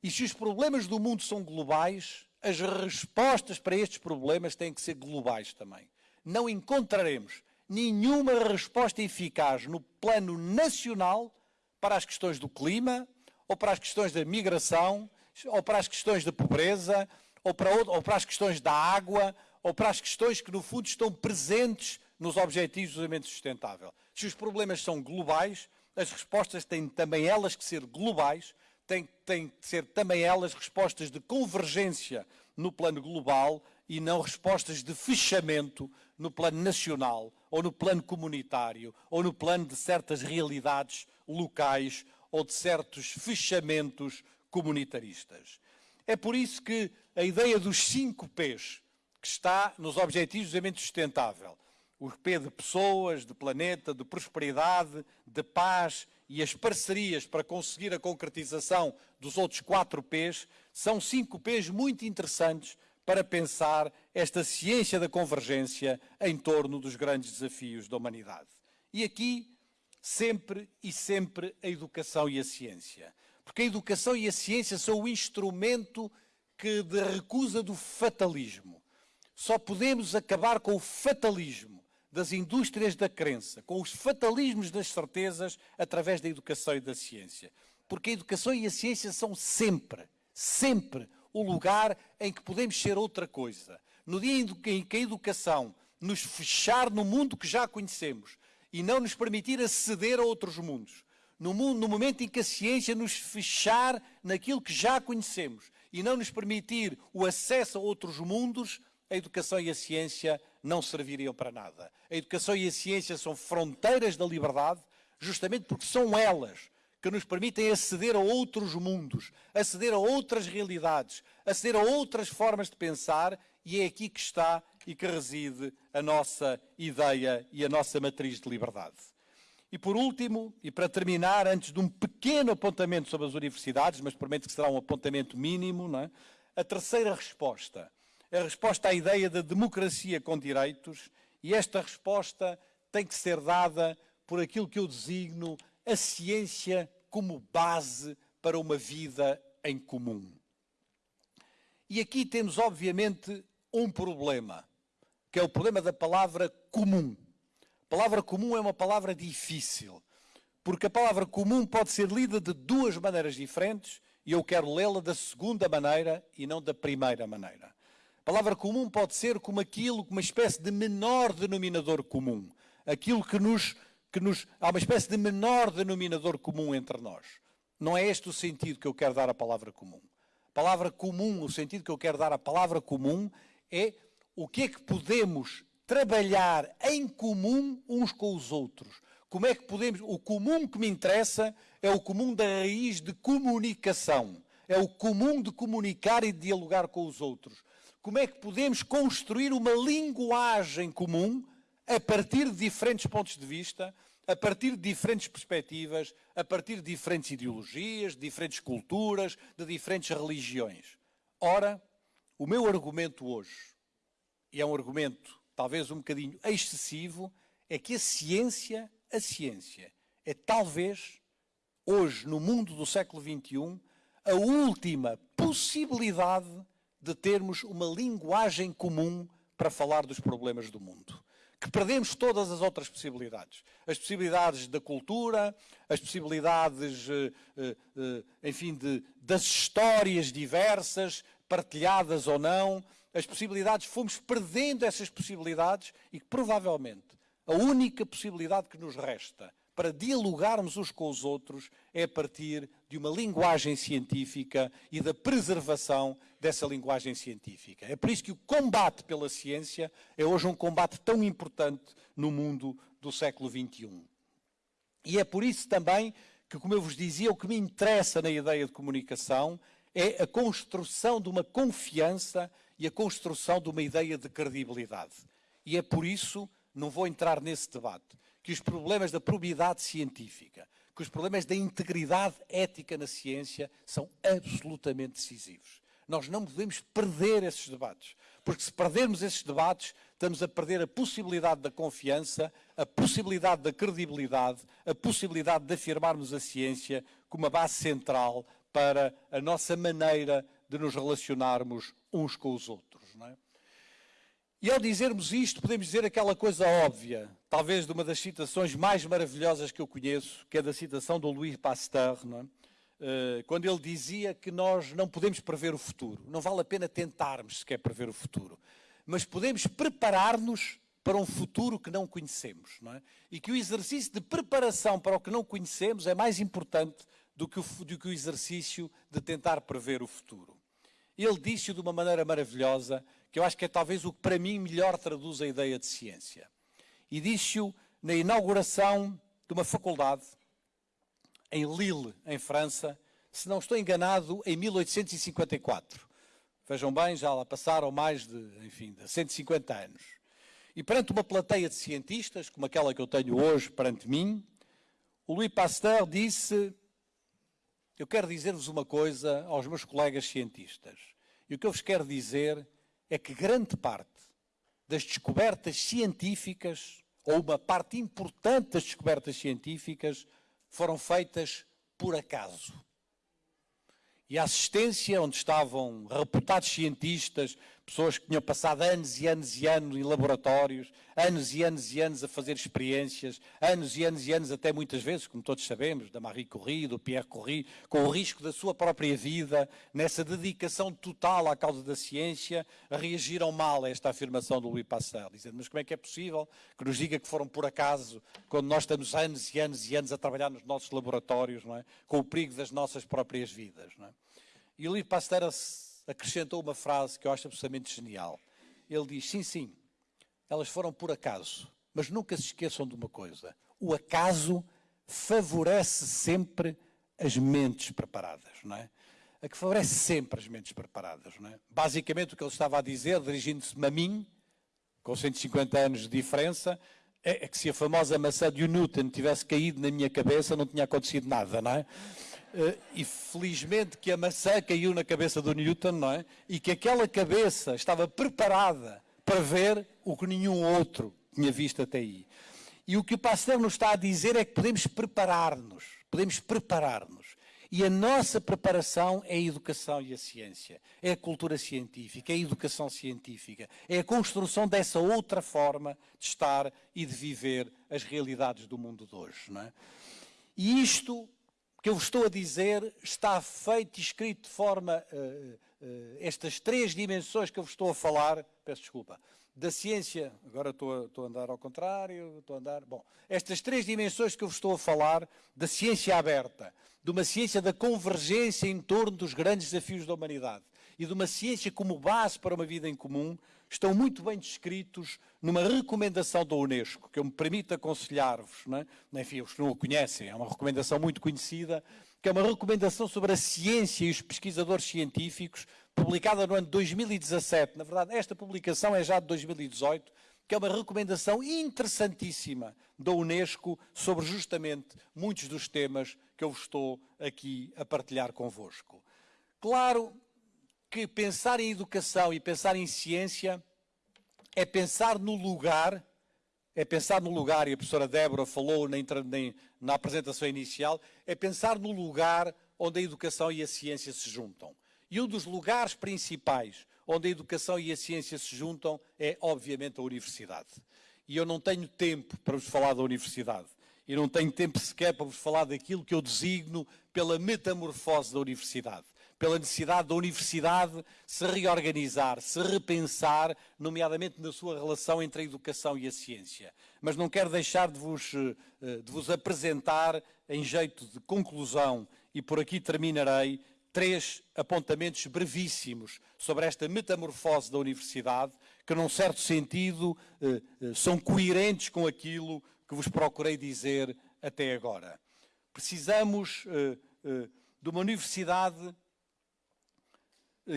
E se os problemas do mundo são globais, as respostas para estes problemas têm que ser globais também. Não encontraremos nenhuma resposta eficaz no plano nacional para as questões do clima, ou para as questões da migração, ou para as questões da pobreza, ou para, ou para as questões da água, ou para as questões que, no fundo, estão presentes nos Objetivos de Desenvolvimento Sustentável. Se os problemas são globais, as respostas têm também elas que ser globais, têm, que ser também elas respostas de convergência no plano global e não respostas de fechamento no plano nacional, ou no plano comunitário, ou no plano de certas realidades locais ou de certos fechamentos comunitaristas. É por isso que a ideia dos cinco P's, que está nos Objetivos de Desenvolvimento Sustentável, o P de pessoas, de planeta, de prosperidade, de paz e as parcerias para conseguir a concretização dos outros quatro P's, são cinco P's muito interessantes para pensar esta ciência da convergência em torno dos grandes desafios da humanidade. E aqui, sempre e sempre, a educação e a ciência. Porque a educação e a ciência são o instrumento que de recusa do fatalismo. Só podemos acabar com o fatalismo das indústrias da crença, com os fatalismos das certezas, através da educação e da ciência. Porque a educação e a ciência são sempre, sempre o lugar em que podemos ser outra coisa. No dia em que a educação nos fechar no mundo que já conhecemos e não nos permitir aceder a outros mundos, no, mundo, no momento em que a ciência nos fechar naquilo que já conhecemos e não nos permitir o acesso a outros mundos, a educação e a ciência não serviriam para nada. A educação e a ciência são fronteiras da liberdade, justamente porque são elas que nos permitem aceder a outros mundos, aceder a outras realidades, aceder a outras formas de pensar, e é aqui que está e que reside a nossa ideia e a nossa matriz de liberdade. E por último, e para terminar, antes de um pequeno apontamento sobre as universidades, mas prometo que será um apontamento mínimo, é? a terceira resposta a resposta à ideia da democracia com direitos e esta resposta tem que ser dada por aquilo que eu designo a ciência como base para uma vida em comum. E aqui temos, obviamente, um problema, que é o problema da palavra comum. A palavra comum é uma palavra difícil, porque a palavra comum pode ser lida de duas maneiras diferentes e eu quero lê-la da segunda maneira e não da primeira maneira palavra comum pode ser como aquilo, como uma espécie de menor denominador comum. Aquilo que nos, que nos. Há uma espécie de menor denominador comum entre nós. Não é este o sentido que eu quero dar à palavra comum. A palavra comum, o sentido que eu quero dar à palavra comum é o que é que podemos trabalhar em comum uns com os outros. Como é que podemos. O comum que me interessa é o comum da raiz de comunicação. É o comum de comunicar e de dialogar com os outros como é que podemos construir uma linguagem comum a partir de diferentes pontos de vista, a partir de diferentes perspectivas, a partir de diferentes ideologias, de diferentes culturas, de diferentes religiões. Ora, o meu argumento hoje, e é um argumento talvez um bocadinho excessivo, é que a ciência, a ciência, é talvez, hoje, no mundo do século XXI, a última possibilidade de termos uma linguagem comum para falar dos problemas do mundo. Que perdemos todas as outras possibilidades. As possibilidades da cultura, as possibilidades, eh, eh, eh, enfim, de, das histórias diversas, partilhadas ou não, as possibilidades, fomos perdendo essas possibilidades e que provavelmente a única possibilidade que nos resta para dialogarmos uns com os outros é a partir de uma linguagem científica e da preservação dessa linguagem científica. É por isso que o combate pela ciência é hoje um combate tão importante no mundo do século XXI. E é por isso também que, como eu vos dizia, o que me interessa na ideia de comunicação é a construção de uma confiança e a construção de uma ideia de credibilidade. E é por isso, não vou entrar nesse debate, que os problemas da probidade científica, que os problemas da integridade ética na ciência são absolutamente decisivos. Nós não podemos perder esses debates, porque se perdermos esses debates, estamos a perder a possibilidade da confiança, a possibilidade da credibilidade, a possibilidade de afirmarmos a ciência como uma base central para a nossa maneira de nos relacionarmos uns com os outros. É? E ao dizermos isto, podemos dizer aquela coisa óbvia, talvez de uma das citações mais maravilhosas que eu conheço, que é da citação do Louis Pasteur, é? uh, quando ele dizia que nós não podemos prever o futuro. Não vale a pena tentarmos sequer prever o futuro, mas podemos preparar-nos para um futuro que não conhecemos. Não é? E que o exercício de preparação para o que não conhecemos é mais importante do que o, do que o exercício de tentar prever o futuro. Ele disse-o de uma maneira maravilhosa, que eu acho que é talvez o que para mim melhor traduz a ideia de ciência. E disse-o na inauguração de uma faculdade em Lille, em França, se não estou enganado, em 1854. Vejam bem, já lá passaram mais de, enfim, de 150 anos. E perante uma plateia de cientistas, como aquela que eu tenho hoje perante mim, o Louis Pasteur disse eu quero dizer-vos uma coisa aos meus colegas cientistas. E o que eu vos quero dizer é que grande parte das descobertas científicas, ou uma parte importante das descobertas científicas, foram feitas por acaso. E a assistência, onde estavam reputados cientistas, pessoas que tinham passado anos e anos e anos em laboratórios, anos e anos e anos a fazer experiências, anos e anos e anos, até muitas vezes, como todos sabemos, da Marie Curie, do Pierre Curie, com o risco da sua própria vida, nessa dedicação total à causa da ciência, reagiram mal a esta afirmação do Louis Pasteur, dizendo, mas como é que é possível que nos diga que foram por acaso, quando nós estamos anos e anos e anos a trabalhar nos nossos laboratórios, não é? com o perigo das nossas próprias vidas. Não é? E o livro Pasteur acrescentou uma frase que eu acho absolutamente genial. Ele diz: sim, sim, elas foram por acaso, mas nunca se esqueçam de uma coisa: o acaso favorece sempre as mentes preparadas, não é? A que favorece sempre as mentes preparadas, não é? Basicamente o que ele estava a dizer, dirigindo-se-me a mim, com 150 anos de diferença, é, é que se a famosa maçã de Newton tivesse caído na minha cabeça, não tinha acontecido nada, não é? Eh, e felizmente que a maçã caiu na cabeça do Newton, não é? E que aquela cabeça estava preparada para ver o que nenhum outro tinha visto até aí. E o que o pastor nos está a dizer é que podemos preparar-nos, podemos preparar-nos. E a nossa preparação é a educação e a ciência, é a cultura científica, é a educação científica, é a construção dessa outra forma de estar e de viver as realidades do mundo de hoje. Não é? E isto que eu vos estou a dizer está feito e escrito de forma. Uh, uh, estas três dimensões que eu vos estou a falar, peço desculpa, da ciência, agora estou a, estou a andar ao contrário, estou a andar. Bom, estas três dimensões que eu vos estou a falar, da ciência aberta, de uma ciência da convergência em torno dos grandes desafios da humanidade e de uma ciência como base para uma vida em comum, estão muito bem descritos numa recomendação da Unesco, que eu me permito aconselhar-vos, é? enfim, os que não o conhecem, é uma recomendação muito conhecida, que é uma recomendação sobre a ciência e os pesquisadores científicos, publicada no ano de 2017. Na verdade, esta publicação é já de 2018, que é uma recomendação interessantíssima da Unesco sobre justamente muitos dos temas que eu estou aqui a partilhar convosco. Claro que pensar em educação e pensar em ciência é pensar no lugar, é pensar no lugar, e a professora Débora falou na, na apresentação inicial, é pensar no lugar onde a educação e a ciência se juntam. E um dos lugares principais onde a educação e a ciência se juntam é, obviamente, a universidade. E eu não tenho tempo para vos falar da universidade. E não tenho tempo sequer para vos falar daquilo que eu designo pela metamorfose da universidade pela necessidade da universidade se reorganizar, se repensar, nomeadamente na sua relação entre a educação e a ciência. Mas não quero deixar de vos, eh, de vos apresentar, em jeito de conclusão, e por aqui terminarei, três apontamentos brevíssimos sobre esta metamorfose da universidade, que, num certo sentido, eh, eh, são coerentes com aquilo que vos procurei dizer até agora. Precisamos de uma universidade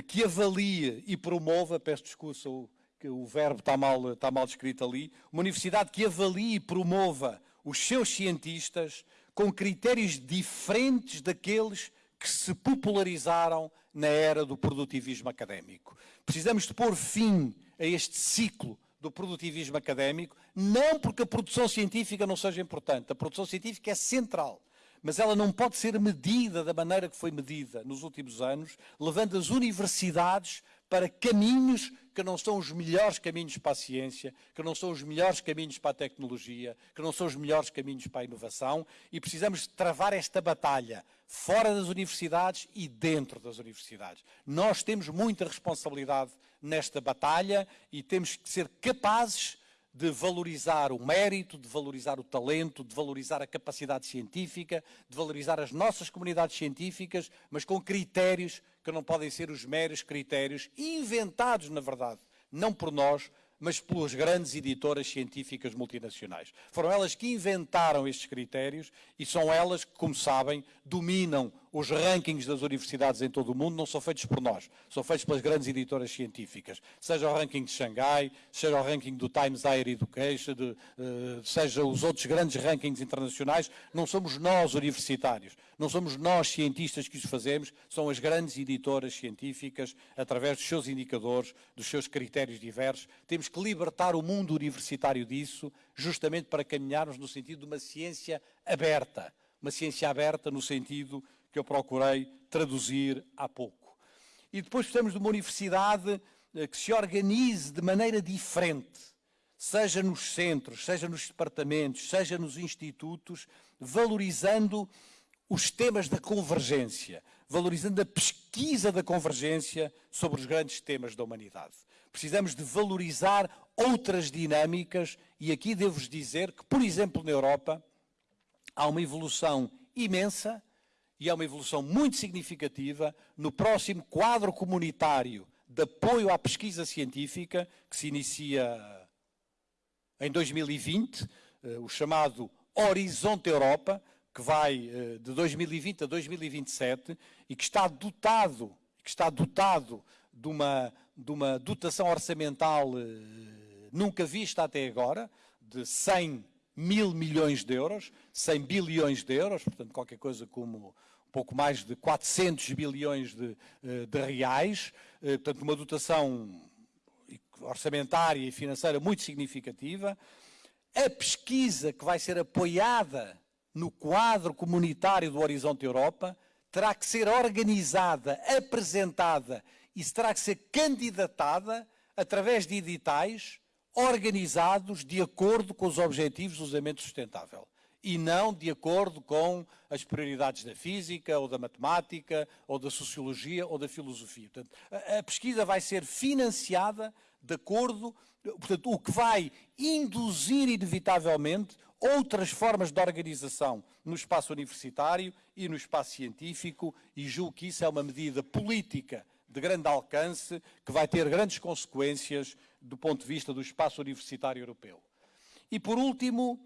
que avalie e promova, peço desculpa, o, o verbo está mal, está mal escrito ali, uma universidade que avalie e promova os seus cientistas com critérios diferentes daqueles que se popularizaram na era do produtivismo académico. Precisamos de pôr fim a este ciclo do produtivismo académico, não porque a produção científica não seja importante, a produção científica é central mas ela não pode ser medida da maneira que foi medida nos últimos anos, levando as universidades para caminhos que não são os melhores caminhos para a ciência, que não são os melhores caminhos para a tecnologia, que não são os melhores caminhos para a inovação, e precisamos travar esta batalha fora das universidades e dentro das universidades. Nós temos muita responsabilidade nesta batalha e temos que ser capazes de valorizar o mérito, de valorizar o talento, de valorizar a capacidade científica, de valorizar as nossas comunidades científicas, mas com critérios que não podem ser os meros critérios inventados, na verdade, não por nós, mas pelas grandes editoras científicas multinacionais. Foram elas que inventaram estes critérios e são elas que, como sabem, dominam os rankings das universidades em todo o mundo não são feitos por nós, são feitos pelas grandes editoras científicas. Seja o ranking de Xangai, seja o ranking do Times Higher Education, de, uh, seja os outros grandes rankings internacionais, não somos nós universitários, não somos nós cientistas que os fazemos, são as grandes editoras científicas, através dos seus indicadores, dos seus critérios diversos. Temos que libertar o mundo universitário disso, justamente para caminharmos no sentido de uma ciência aberta. Uma ciência aberta no sentido que eu procurei traduzir há pouco. E depois precisamos de uma universidade eh, que se organize de maneira diferente, seja nos centros, seja nos departamentos, seja nos institutos, valorizando os temas da convergência, valorizando a pesquisa da convergência sobre os grandes temas da humanidade. Precisamos de valorizar outras dinâmicas e aqui devo-vos dizer que, por exemplo, na Europa, há uma evolução imensa e é uma evolução muito significativa no próximo quadro comunitário de apoio à pesquisa científica, que se inicia em 2020, eh, o chamado Horizonte Europa, que vai eh, de 2020 a 2027 e que está dotado, que está dotado de uma, de uma dotação orçamental eh, nunca vista até agora, de 100 mil milhões de euros, 100 bilhões de euros, portanto qualquer coisa como pouco mais de 400 bilhões de, eh, de reais, eh, portanto, uma dotação orçamentária e financeira muito significativa. A pesquisa que vai ser apoiada no quadro comunitário do Horizonte Europa terá que ser organizada, apresentada e terá que ser candidatada através de editais organizados de acordo com os objetivos do desenvolvimento sustentável e não de acordo com as prioridades da física, ou da matemática, ou da sociologia, ou da filosofia. Portanto, a pesquisa vai ser financiada de acordo, portanto, o que vai induzir inevitavelmente outras formas de organização no espaço universitário e no espaço científico, e julgo que isso é uma medida política de grande alcance que vai ter grandes consequências do ponto de vista do espaço universitário europeu. E por último,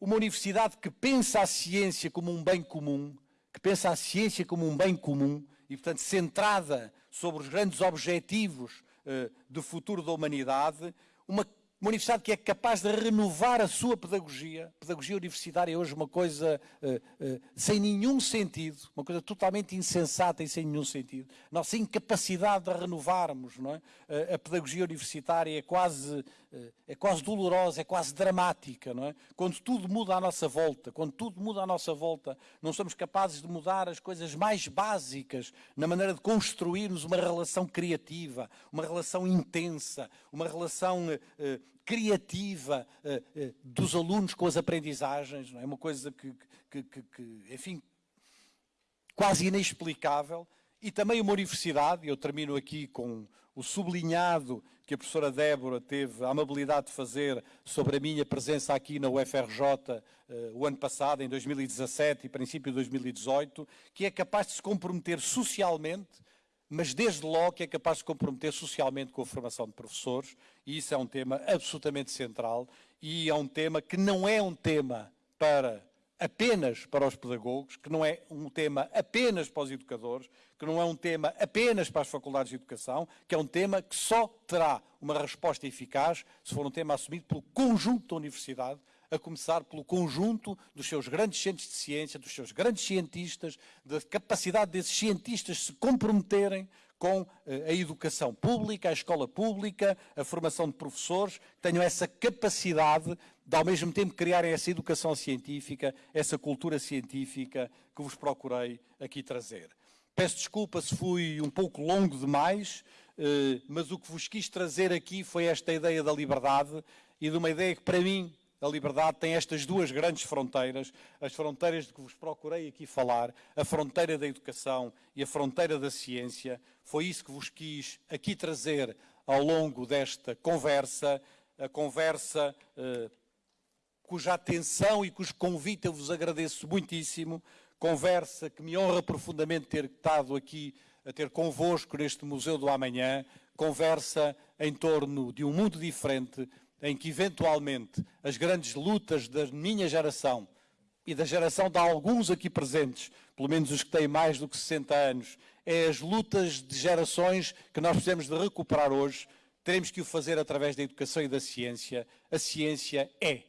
uma universidade que pensa a ciência como um bem comum, que pensa a ciência como um bem comum e, portanto, centrada sobre os grandes objetivos uh, do futuro da humanidade, uma uma universidade que é capaz de renovar a sua pedagogia. Pedagogia universitária é hoje uma coisa uh, uh, sem nenhum sentido, uma coisa totalmente insensata e sem nenhum sentido. Nossa incapacidade de renovarmos não é? Uh, a pedagogia universitária é quase, é quase dolorosa, é quase dramática. Não é? Quando tudo muda à nossa volta, quando tudo muda à nossa volta, não somos capazes de mudar as coisas mais básicas na maneira de construirmos uma relação criativa, uma relação intensa, uma relação criativa uh, uh, dos alunos com as aprendizagens, é? uma coisa que, que, que, que, enfim, quase inexplicável. E também uma universidade, eu termino aqui com o sublinhado que a professora Débora teve a amabilidade de fazer sobre a minha presença aqui na UFRJ uh, o ano passado, em 2017 e princípio de 2018, que é capaz de se comprometer socialmente mas desde logo que é capaz de se comprometer socialmente com a formação de professores, e isso é um tema absolutamente central, e é um tema que não é um tema para apenas para os pedagogos, que não é um tema apenas para os educadores, que não é um tema apenas para as faculdades de educação, que é um tema que só terá uma resposta eficaz se for um tema assumido pelo conjunto da universidade, a começar pelo conjunto dos seus grandes centros de ciência, dos seus grandes cientistas, da capacidade desses cientistas se comprometerem com eh, a educação pública, a escola pública, a formação de professores, tenham essa capacidade de, ao mesmo tempo, criarem essa educação científica, essa cultura científica que vos procurei aqui trazer. Peço desculpa se fui um pouco longo demais, eh, mas o que vos quis trazer aqui foi esta ideia da liberdade e de uma ideia que, para mim, a liberdade tem estas duas grandes fronteiras, as fronteiras de que vos procurei aqui falar, a fronteira da educação e a fronteira da ciência. Foi isso que vos quis aqui trazer ao longo desta conversa, a conversa eh, cuja atenção e cujo convite eu vos agradeço muitíssimo, conversa que me honra profundamente ter estado aqui a ter convosco neste Museu do Amanhã, conversa em torno de um mundo diferente, em que eventualmente as grandes lutas da minha geração e da geração de alguns aqui presentes, pelo menos os que têm mais do que 60 anos, é as lutas de gerações que nós precisamos de recuperar hoje. Teremos que o fazer através da educação e da ciência. A ciência é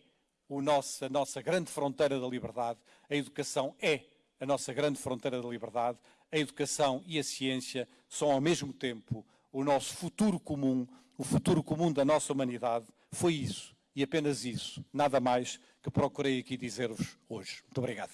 o nosso, a nossa grande fronteira da liberdade. A educação é a nossa grande fronteira da liberdade. A educação e a ciência são ao mesmo tempo o nosso futuro comum, o futuro comum da nossa humanidade foi isso, e apenas isso, nada mais que procurei aqui dizer-vos hoje. Muito obrigado.